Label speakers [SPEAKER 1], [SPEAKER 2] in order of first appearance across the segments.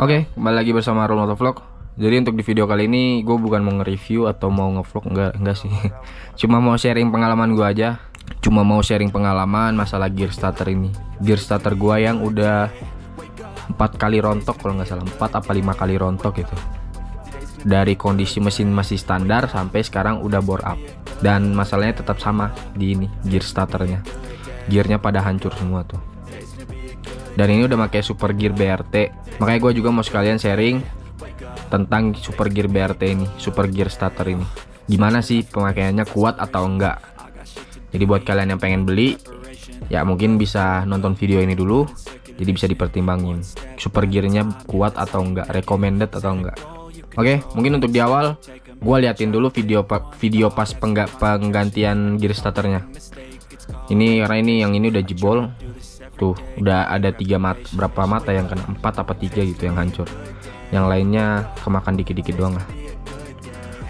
[SPEAKER 1] Oke, kembali lagi bersama Roll Vlog. Jadi untuk di video kali ini gue bukan mau nge-review atau mau nge-vlog enggak enggak sih. Cuma mau sharing pengalaman gue aja. Cuma mau sharing pengalaman masalah gear starter ini. Gear starter gue yang udah empat kali rontok kalau nggak salah empat apa lima kali rontok gitu. Dari kondisi mesin masih standar sampai sekarang udah bore up. Dan masalahnya tetap sama di ini gear starternya. Gearnya pada hancur semua tuh dan ini udah pakai super gear BRT makanya gue juga mau sekalian sharing tentang super gear BRT ini super gear starter ini. Gimana sih pemakaiannya kuat atau enggak? Jadi buat kalian yang pengen beli ya mungkin bisa nonton video ini dulu jadi bisa dipertimbangin. Super gearnya kuat atau enggak? Recommended atau enggak? Oke mungkin untuk di awal gue liatin dulu video video pas penggantian gear starternya. Ini karena ini yang ini udah jebol tuh. Udah ada tiga mat berapa mata yang kena? Empat apa tiga gitu yang hancur. Yang lainnya kemakan dikit-dikit doang lah.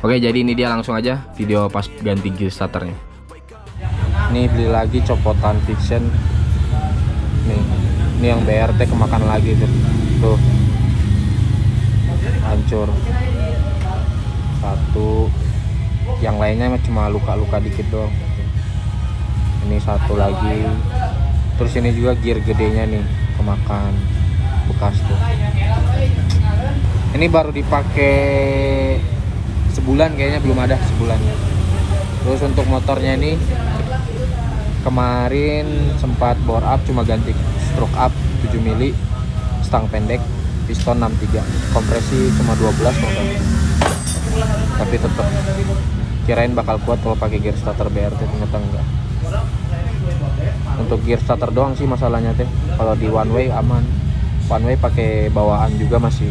[SPEAKER 1] Oke jadi ini dia langsung aja video pas ganti gear starternya ini beli lagi copotan fiction. Nih ini yang BRT kemakan lagi tuh. Tuh. Hancur. Satu. Yang lainnya cuma luka-luka dikit doang. Ini satu lagi terus ini juga gear gedenya nih kemakan bekas tuh. Ini baru dipakai sebulan kayaknya belum ada sebulan. Terus untuk motornya ini kemarin sempat bore up cuma ganti stroke up 7 mili stang pendek piston 63 kompresi cuma 12 kalau tapi tetap kirain bakal kuat kalau pakai gear starter BRT ternyata enggak untuk gear starter doang sih masalahnya teh. Kalau di one way aman. One way pakai bawaan juga masih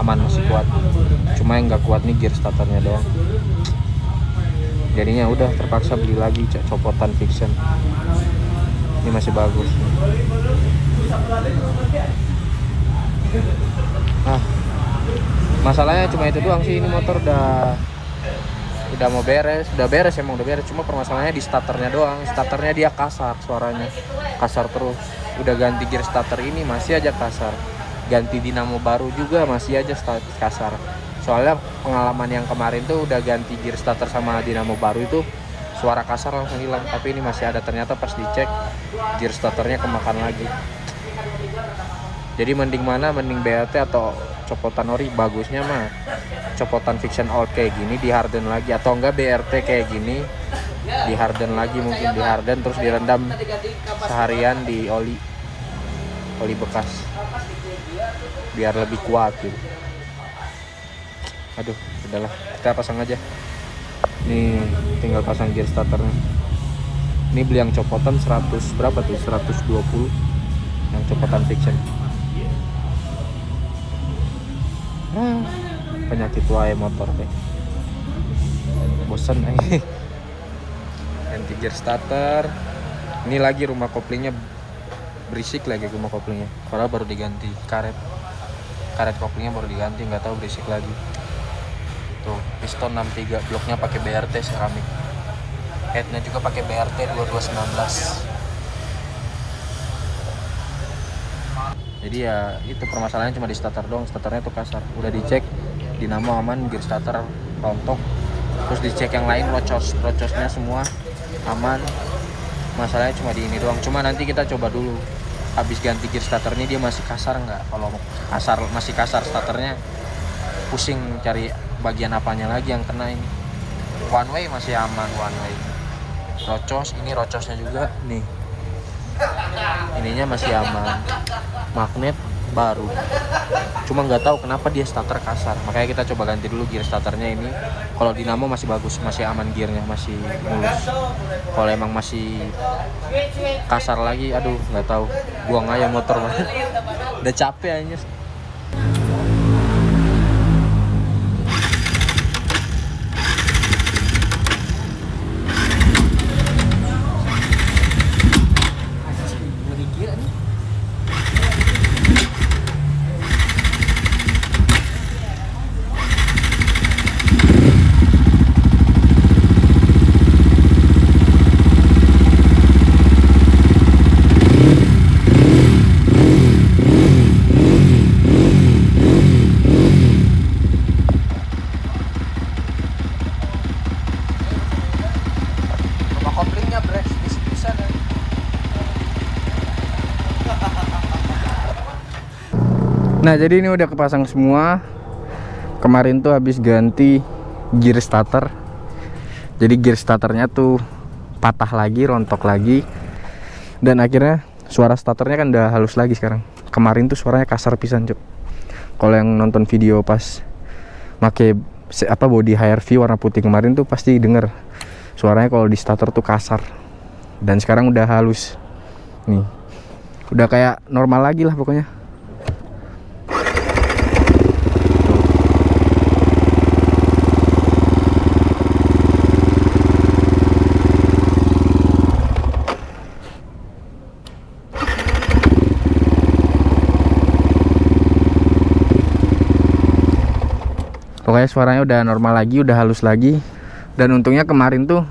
[SPEAKER 1] aman masih kuat. Cuma yang nggak kuat nih gear starternya doang. Jadinya udah terpaksa beli lagi copotan fiction. Ini masih bagus. Ah masalahnya cuma itu doang sih ini motor udah udah mau beres udah beres emang udah beres. Cuma permasalahannya di starternya doang. Starternya dia kasar suaranya. Kasar terus. Udah ganti gear starter ini masih aja kasar. Ganti dinamo baru juga masih aja kasar. Soalnya pengalaman yang kemarin tuh udah ganti gear starter sama dinamo baru itu suara kasar langsung hilang. Tapi ini masih ada. Ternyata pas dicek gear starternya kemakan lagi. Jadi mending mana? Mending BLT atau copotan ori bagusnya mah copotan fiction old kayak gini di harden lagi. Atau enggak BRT kayak gini di harden lagi mungkin di harden terus direndam seharian di oli. Oli bekas. Biar lebih kuat gitu. Aduh udahlah. Kita pasang aja. Nih tinggal pasang gear starternya. Ini beli yang copotan 100 berapa tuh? 120 yang copotan fiction hmm, penyakit wae motor teh bosan eh ganti gear starter. Ini lagi rumah koplingnya berisik lagi rumah koplingnya. Padahal baru diganti karet. Karet koplingnya baru diganti nggak tahu berisik lagi. Tuh piston 63 bloknya pakai BRT seramik. Headnya juga pakai BRT 2219 jadi ya itu permasalahannya cuma di starter doang. Starternya tuh kasar. Udah dicek dinamo aman gear starter rontok. Terus dicek yang lain rocos. Rocosnya semua aman. Masalahnya cuma di ini doang. Cuma nanti kita coba dulu. Habis ganti gear starter ini dia masih kasar nggak? Kalau kasar masih kasar starternya pusing cari bagian apanya lagi yang kena ini. One way masih aman one way. Rocos ini rocosnya juga nih ininya masih aman. Magnet baru. Cuma nggak tahu kenapa dia starter kasar. Makanya kita coba ganti dulu gear starternya ini. Kalau dinamo masih bagus masih aman gearnya masih mulus. Kalau emang masih kasar lagi aduh nggak tahu. Buang aja motor udah capek aja nah jadi ini udah kepasang semua. Kemarin tuh habis ganti gear starter. Jadi gear starternya tuh patah lagi rontok lagi. Dan akhirnya suara starternya kan udah halus lagi sekarang. Kemarin tuh suaranya kasar pisan cuk. Kalau yang nonton video pas make apa body HRV warna putih kemarin tuh pasti denger. Suaranya kalau di starter tuh kasar. Dan sekarang udah halus. Nih. Udah kayak normal lagi lah pokoknya suaranya udah normal lagi udah halus lagi. Dan untungnya kemarin tuh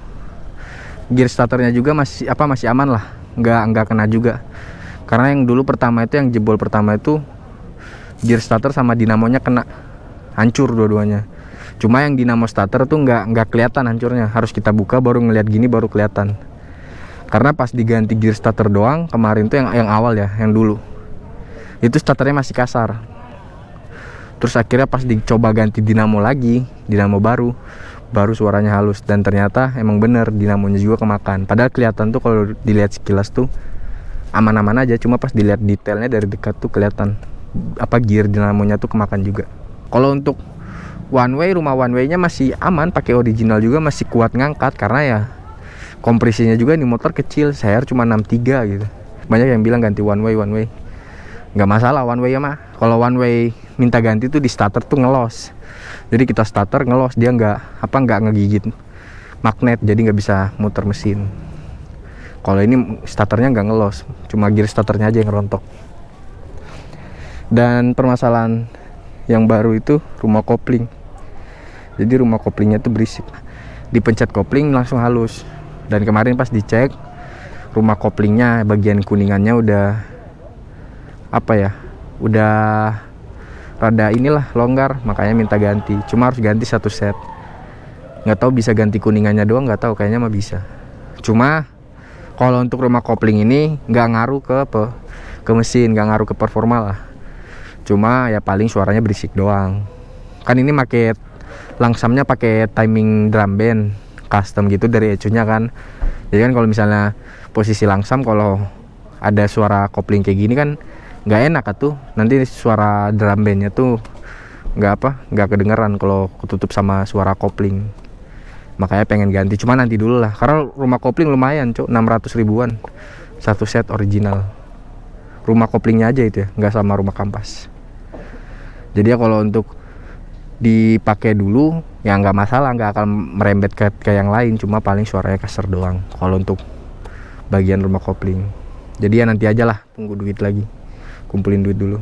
[SPEAKER 1] gear starternya juga masih apa masih aman lah. Nggak nggak kena juga. Karena yang dulu pertama itu yang jebol pertama itu gear starter sama dinamonya kena. Hancur dua-duanya. Cuma yang dinamo starter tuh nggak nggak kelihatan hancurnya. Harus kita buka baru ngeliat gini baru kelihatan. Karena pas diganti gear starter doang kemarin tuh yang yang awal ya yang dulu. Itu starternya masih kasar terus akhirnya pas dicoba ganti dinamo lagi dinamo baru baru suaranya halus. Dan ternyata emang bener dinamonya juga kemakan. Padahal kelihatan tuh kalau dilihat sekilas tuh aman-aman aja. Cuma pas dilihat detailnya dari dekat tuh kelihatan apa gear dinamonya tuh kemakan juga. Kalau untuk one way rumah one way nya masih aman. Pakai original juga masih kuat ngangkat. Karena ya kompresinya juga di motor kecil. Saya cuma 63 gitu. Banyak yang bilang ganti one way one way. Nggak masalah one way ya mah kalau one way minta ganti tuh di starter tuh ngelos. Jadi kita starter ngelos dia nggak apa nggak ngegigit magnet jadi nggak bisa muter mesin. Kalau ini starternya nggak ngelos cuma gear starternya aja yang rontok. Dan permasalahan yang baru itu rumah kopling. Jadi rumah koplingnya tuh berisik. Dipencet kopling langsung halus. Dan kemarin pas dicek rumah koplingnya bagian kuningannya udah apa ya udah rada inilah longgar makanya minta ganti. Cuma harus ganti satu set. Nggak tahu bisa ganti kuningannya doang nggak tahu kayaknya mah bisa. Cuma kalau untuk rumah kopling ini nggak ngaruh ke pe, ke mesin nggak ngaruh ke performa lah. Cuma ya paling suaranya berisik doang. Kan ini pakai langsamnya pakai timing drum band custom gitu dari ecunya kan. Jadi kan kalau misalnya posisi langsam kalau ada suara kopling kayak gini kan nggak enak tuh nanti suara drum bandnya tuh nggak apa nggak kedengeran kalau ketutup sama suara kopling. Makanya pengen ganti cuma nanti dulu lah. Karena rumah kopling lumayan cok. 600 ribuan. Satu set original. Rumah koplingnya aja itu ya nggak sama rumah kampas. Jadi ya kalau untuk dipakai dulu ya nggak masalah nggak akan merembet ke, ke yang lain. Cuma paling suaranya kasar doang kalau untuk bagian rumah kopling. Jadi ya nanti aja lah tunggu duit lagi kumpulin duit dulu.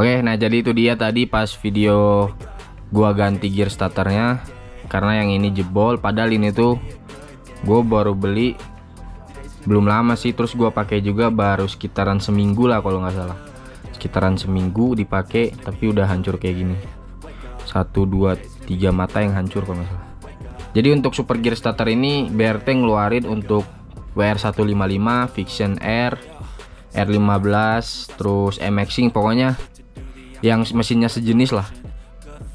[SPEAKER 2] Oke nah jadi itu dia tadi pas video gua ganti gear starternya. Karena yang ini jebol padahal ini tuh gue baru beli belum lama sih. Terus gua pakai juga baru sekitaran seminggu lah kalau nggak salah. Sekitaran seminggu dipakai tapi udah hancur kayak gini. Satu dua tiga mata yang hancur kalau nggak salah. Jadi untuk super gear starter ini BRT ngeluarin untuk WR155 Fiction Air R15 terus MXing pokoknya yang mesinnya sejenis lah.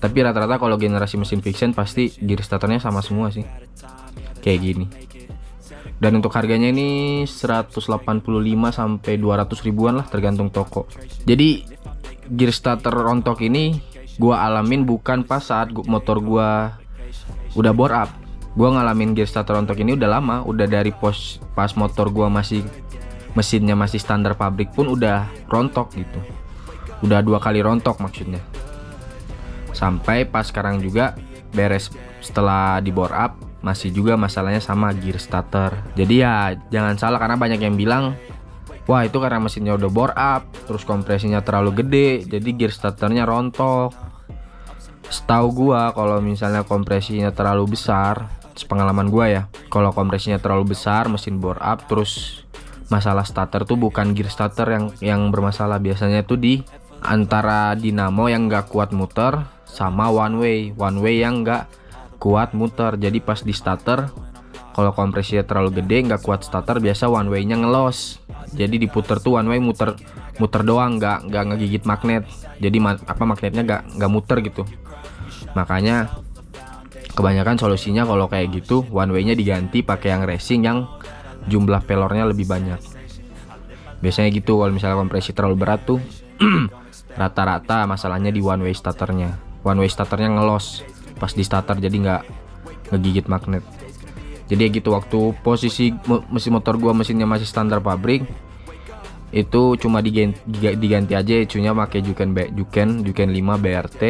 [SPEAKER 2] Tapi rata-rata kalau generasi mesin fiction pasti gear starternya sama semua sih. Kayak gini. Dan untuk harganya ini 185 sampai 200 ribuan lah tergantung toko. Jadi gear starter rontok ini gua alamin bukan pas saat motor gua udah bore up. Gua ngalamin gear starter rontok ini udah lama udah dari pos pas motor gua masih mesinnya masih standar pabrik pun udah rontok gitu. Udah dua kali rontok maksudnya. Sampai pas sekarang juga beres setelah di bore up masih juga masalahnya sama gear starter. Jadi ya jangan salah karena banyak yang bilang wah itu karena mesinnya udah bore up terus kompresinya terlalu gede jadi gear starternya rontok. Setahu gua kalau misalnya kompresinya terlalu besar pengalaman gua ya kalau kompresinya terlalu besar mesin bore up terus masalah starter tuh bukan gear starter yang yang bermasalah. Biasanya tuh di antara dinamo yang nggak kuat muter sama one way. One way yang nggak kuat muter. Jadi pas di starter kalau kompresinya terlalu gede nggak kuat starter biasa one way nya ngelos. Jadi diputer tuh one way muter
[SPEAKER 1] muter doang nggak nggak ngegigit magnet. Jadi ma apa magnetnya nggak nggak muter gitu. Makanya kebanyakan solusinya kalau kayak gitu one way nya diganti pakai yang racing yang jumlah pelornya lebih banyak. Biasanya gitu kalau misalnya kompresi terlalu berat tuh. Rata-rata masalahnya di one way starternya. One way starternya ngelos. Pas di starter jadi nggak ngegigit magnet. Jadi gitu waktu posisi mesin motor gua mesinnya masih standar pabrik itu cuma diganti, diganti aja ecunya pakai Juken Juken Juken 5 BRT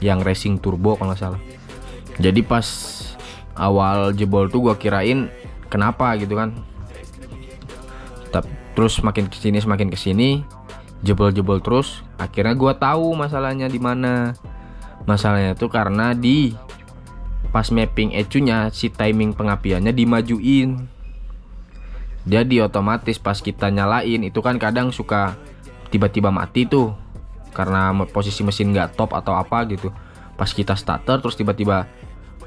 [SPEAKER 1] yang racing turbo kalau salah. Jadi pas awal jebol tuh gua kirain kenapa gitu kan. Terus makin ke sini semakin ke sini jebol-jebol terus. Akhirnya gua tahu masalahnya di mana. Masalahnya itu karena di pas mapping ecunya si timing pengapiannya dimajuin. Jadi otomatis pas kita nyalain itu kan kadang suka tiba-tiba mati tuh. Karena posisi mesin nggak top atau apa gitu. Pas kita starter terus tiba-tiba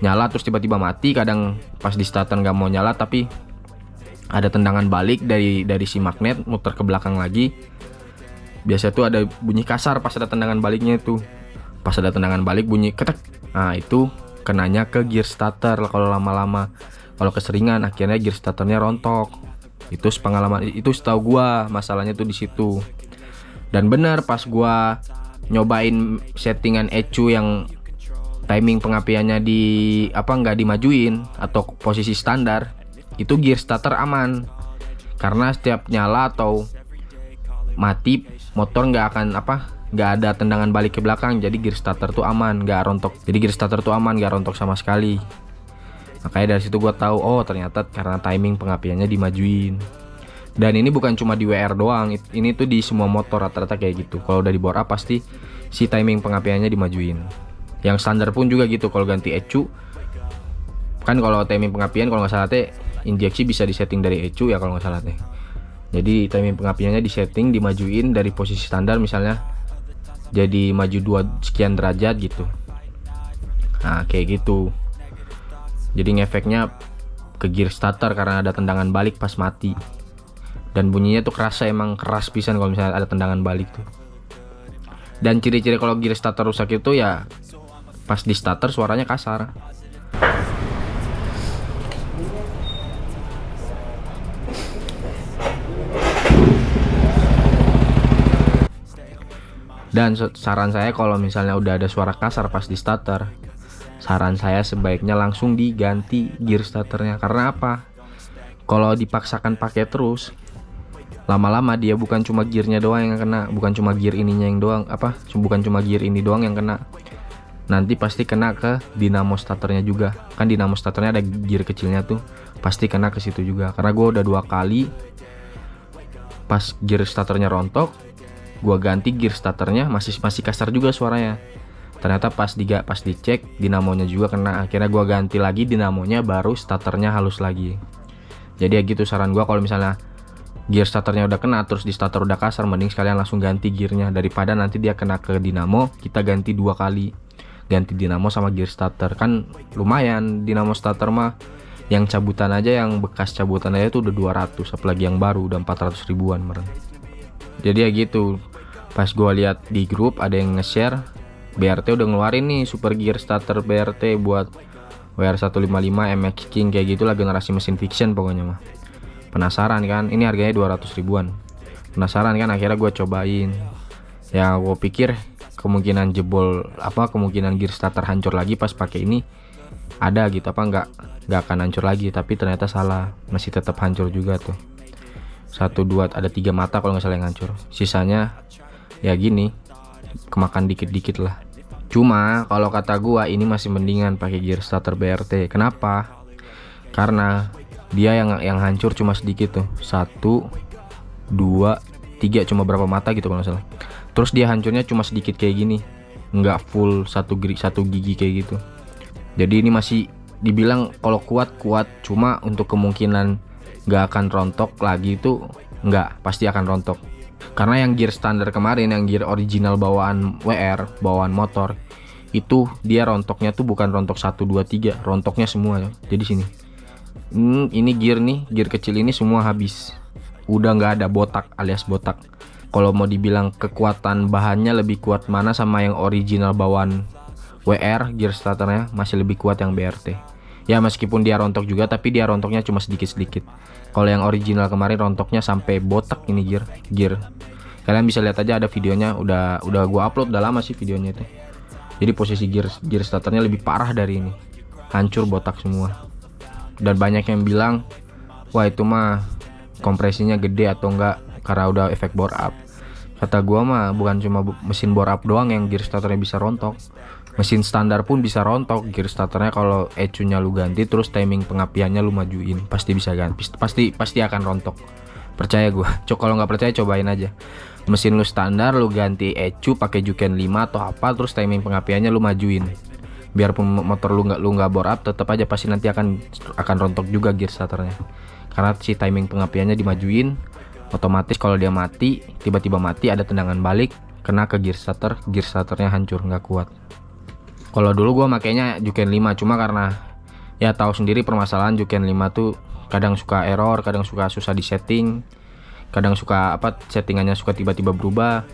[SPEAKER 1] nyala terus tiba-tiba mati. Kadang pas di starter nggak mau nyala tapi ada tendangan balik dari dari si magnet muter ke belakang lagi. Biasa tuh ada bunyi kasar pas ada tendangan baliknya itu pas ada tendangan balik bunyi ketek. Nah itu kenanya ke gear starter kalau lama-lama. Kalau keseringan akhirnya gear starternya rontok. Itu pengalaman itu setahu gua masalahnya tuh di situ. Dan benar pas gua nyobain settingan ECU yang timing pengapiannya di apa nggak dimajuin atau posisi standar itu gear starter aman. Karena setiap nyala atau mati motor nggak akan apa nggak ada tendangan balik ke belakang. Jadi gear starter tuh aman nggak rontok. Jadi gear starter tuh aman nggak rontok sama sekali. Makanya dari situ gue tahu oh ternyata karena timing pengapiannya dimajuin. Dan ini bukan cuma di WR doang ini tuh di semua motor rata-rata kayak gitu. Kalau udah di up pasti si timing pengapiannya dimajuin yang standar pun juga gitu kalau ganti ECU. Kan kalau timing pengapian kalau nggak salah teh injeksi bisa disetting dari ECU ya kalau nggak salah teh. Jadi timing pengapiannya disetting dimajuin dari posisi standar misalnya jadi maju dua sekian derajat gitu. Nah kayak gitu. Jadi ngefeknya ke gear starter karena ada tendangan balik pas mati. Dan bunyinya tuh kerasa emang keras pisan kalau misalnya ada tendangan balik tuh. Dan ciri-ciri kalau gear starter rusak itu ya pas di starter suaranya kasar Dan saran saya kalau misalnya udah ada suara kasar pas di starter, saran saya sebaiknya langsung diganti gear starternya. Karena apa? Kalau dipaksakan pakai terus, lama-lama dia bukan cuma gearnya doang yang kena, bukan cuma gear ininya yang doang, apa? Bukan cuma gear ini doang yang kena. Nanti pasti kena ke dinamo starternya juga. Kan dinamo starternya ada gear kecilnya tuh, pasti kena ke situ juga. Karena gue udah dua kali pas gear starternya rontok, gua ganti gear starternya masih masih kasar juga suaranya. Ternyata pas diga pas dicek dinamonya juga kena. Akhirnya gua ganti lagi dinamonya baru starternya halus lagi. Jadi ya gitu saran gua kalau misalnya gear starternya udah kena terus di starter udah kasar mending sekalian langsung ganti gearnya. Daripada nanti dia kena ke dinamo kita ganti dua kali ganti dinamo sama gear starter. Kan lumayan dinamo starter mah yang cabutan aja yang bekas cabutan aja tuh udah 200 apalagi yang baru udah 400 ribuan meren jadi ya gitu pas gue lihat di grup ada yang nge-share BRT udah ngeluarin nih super gear starter BRT buat WR155 MX King kayak gitulah generasi mesin fiction pokoknya mah. Penasaran kan ini harganya 200 ribuan. Penasaran kan akhirnya gue cobain. Ya gue pikir kemungkinan jebol apa kemungkinan gear starter hancur lagi pas pakai ini ada gitu apa enggak nggak akan hancur lagi tapi ternyata salah masih tetap hancur juga tuh. Satu dua ada tiga mata kalau nggak salah yang hancur. Sisanya ya gini kemakan dikit-dikit lah. Cuma kalau kata gua ini masih mendingan pakai gear starter BRT kenapa? Karena dia yang yang hancur cuma sedikit tuh. Satu dua tiga cuma berapa mata gitu kalau salah terus dia hancurnya cuma sedikit kayak gini. Nggak full satu gigi satu gigi kayak gitu. Jadi ini masih dibilang kalau kuat kuat. Cuma untuk kemungkinan nggak akan rontok lagi itu nggak pasti akan rontok. Karena yang gear standar kemarin yang gear original bawaan WR bawaan motor itu dia rontoknya tuh bukan rontok 1 2 3 rontoknya semua ya. Jadi sini. Hmm, ini gear nih gear kecil ini semua habis. Udah nggak ada botak alias botak kalau mau dibilang kekuatan bahannya lebih kuat mana sama yang original bawaan WR gear starternya masih lebih kuat yang BRT ya meskipun dia rontok juga tapi dia rontoknya cuma sedikit-sedikit. Kalau yang original kemarin rontoknya sampai botak ini gear gear. Kalian bisa lihat aja ada videonya. Udah udah gua upload udah lama sih videonya itu. Jadi posisi gear gear starternya lebih parah dari ini. Hancur botak semua. Dan banyak yang bilang wah itu mah kompresinya gede atau enggak? Karena udah efek bore up kata gua mah bukan cuma mesin bore up doang yang gear starternya bisa rontok. Mesin standar pun bisa rontok. Gear starternya kalau ECU nya lu ganti terus timing pengapiannya lu majuin pasti bisa ganti. Pasti pasti akan rontok. Percaya gua. Cok kalau nggak percaya cobain aja. Mesin lu standar lu ganti ECU pakai Juken 5 atau apa terus timing pengapiannya lu majuin. Biarpun motor lu nggak lu nggak bore up tetap aja pasti nanti akan akan rontok juga gear starternya. Karena si timing pengapiannya dimajuin otomatis kalau dia mati tiba-tiba mati ada tendangan balik kena ke gear starter gear starternya hancur nggak kuat. Kalau dulu gue makainya Juken 5 cuma karena ya tahu sendiri permasalahan Juken 5 tuh kadang suka error kadang suka susah di setting kadang suka apa settingannya suka tiba-tiba berubah.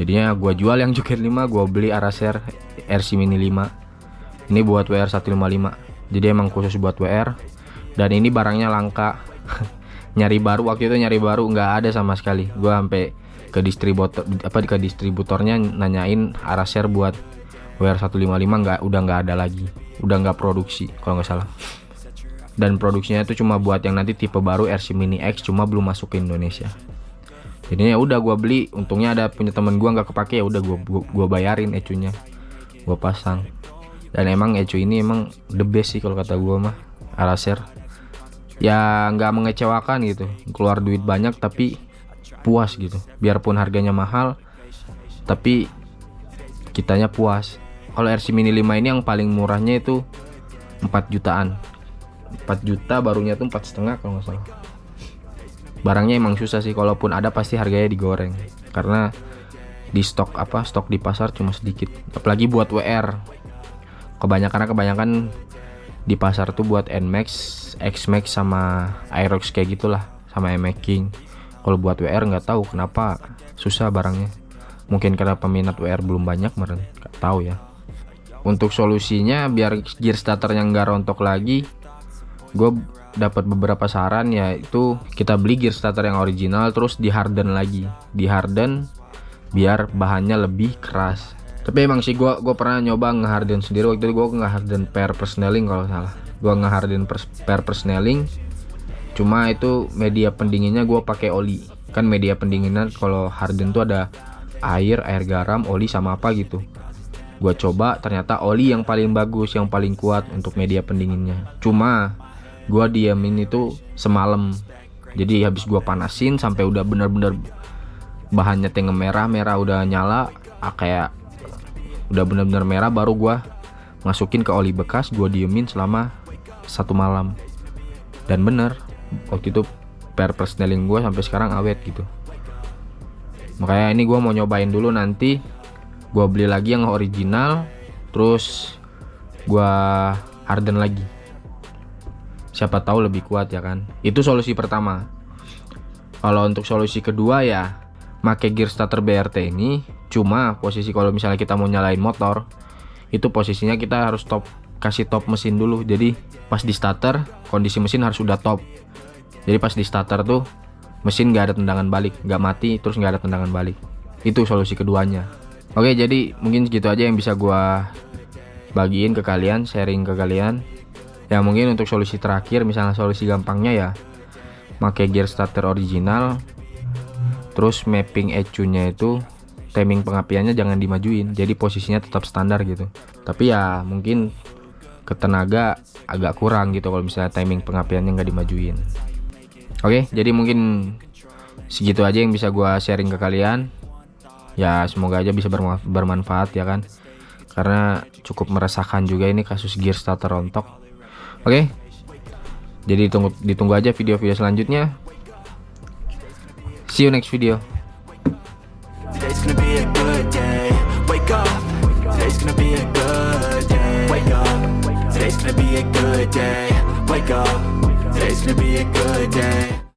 [SPEAKER 1] Jadinya gue jual yang Juken 5 gue beli Araser RC Mini 5 ini buat WR 155 jadi emang khusus buat WR dan ini barangnya langka nyari baru waktu itu nyari baru nggak ada sama sekali. Gue sampai ke distributor apa ke distributornya nanyain Araser buat WR 155 nggak udah nggak ada lagi. Udah nggak produksi kalau nggak salah. Dan produksinya itu cuma buat yang nanti tipe baru RC Mini X cuma belum masuk ke Indonesia. Jadi ya udah gua beli untungnya ada punya temen gua nggak kepake ya udah gua gua bayarin ecunya. Gua pasang. Dan emang ecu ini emang the best sih kalau kata gua mah Araser ya nggak mengecewakan gitu. Keluar duit banyak tapi puas gitu. Biarpun harganya mahal tapi kitanya puas. Kalau RC Mini 5 ini yang paling murahnya itu 4 jutaan. 4 juta barunya tuh empat setengah kalau nggak salah. Barangnya emang susah sih. Kalaupun ada pasti harganya digoreng. Karena di stok apa stok di pasar cuma sedikit. Apalagi buat WR kebanyakan kebanyakan di pasar tuh buat Nmax, Xmax sama Aerox kayak gitulah sama King. Kalau buat WR nggak tahu kenapa susah barangnya. Mungkin karena peminat WR belum banyak meren, nggak tahu ya. Untuk solusinya biar gear starternya nggak rontok lagi, gue dapat beberapa saran yaitu kita beli gear starter yang original terus di harden lagi, di harden biar bahannya lebih keras tapi emang sih gua gua pernah nyoba ngeharden sendiri. Waktu itu gua ngeharden pair persneling kalau salah. Gua ngeharden pair persneling cuma itu media pendinginnya gua pakai oli. Kan media pendinginan kalau harden tuh ada air air garam oli sama apa gitu. Gua coba ternyata oli yang paling bagus yang paling kuat untuk media pendinginnya. Cuma gua diamin itu semalam. Jadi habis gua panasin sampai udah bener-bener bahannya tengah merah merah udah nyala ah, kayak udah bener-bener merah baru gua masukin ke oli bekas gua diemin selama satu malam. Dan bener waktu itu per persneling gua sampai sekarang awet gitu. Makanya ini gua mau nyobain dulu nanti gua beli lagi yang original terus gua harden lagi. Siapa tahu lebih kuat ya kan? Itu solusi pertama. Kalau untuk solusi kedua ya make gear starter BRT ini cuma posisi kalau misalnya kita mau nyalain motor itu posisinya kita harus top kasih top mesin dulu. Jadi pas di starter kondisi mesin harus sudah top. Jadi pas di starter tuh mesin nggak ada tendangan balik nggak mati terus nggak ada tendangan balik. Itu solusi keduanya. Oke jadi mungkin segitu aja yang bisa gua bagiin ke kalian sharing ke kalian. Ya mungkin untuk solusi terakhir misalnya solusi gampangnya ya pakai gear starter original terus mapping ECU nya itu timing pengapiannya jangan dimajuin. Jadi posisinya tetap standar gitu. Tapi ya mungkin ketenaga agak kurang gitu kalau misalnya timing pengapiannya nggak dimajuin. Oke jadi mungkin segitu aja yang bisa gua sharing ke kalian. Ya semoga aja bisa bermanfaat ya kan. Karena cukup meresahkan juga ini kasus gear starter rontok. Oke jadi ditunggu ditunggu aja video-video selanjutnya See you next video. Today's gonna be a good day. Wake up. Today's gonna be a good day. Wake up. Today's gonna be a good day. Wake up. Today's gonna be a good day.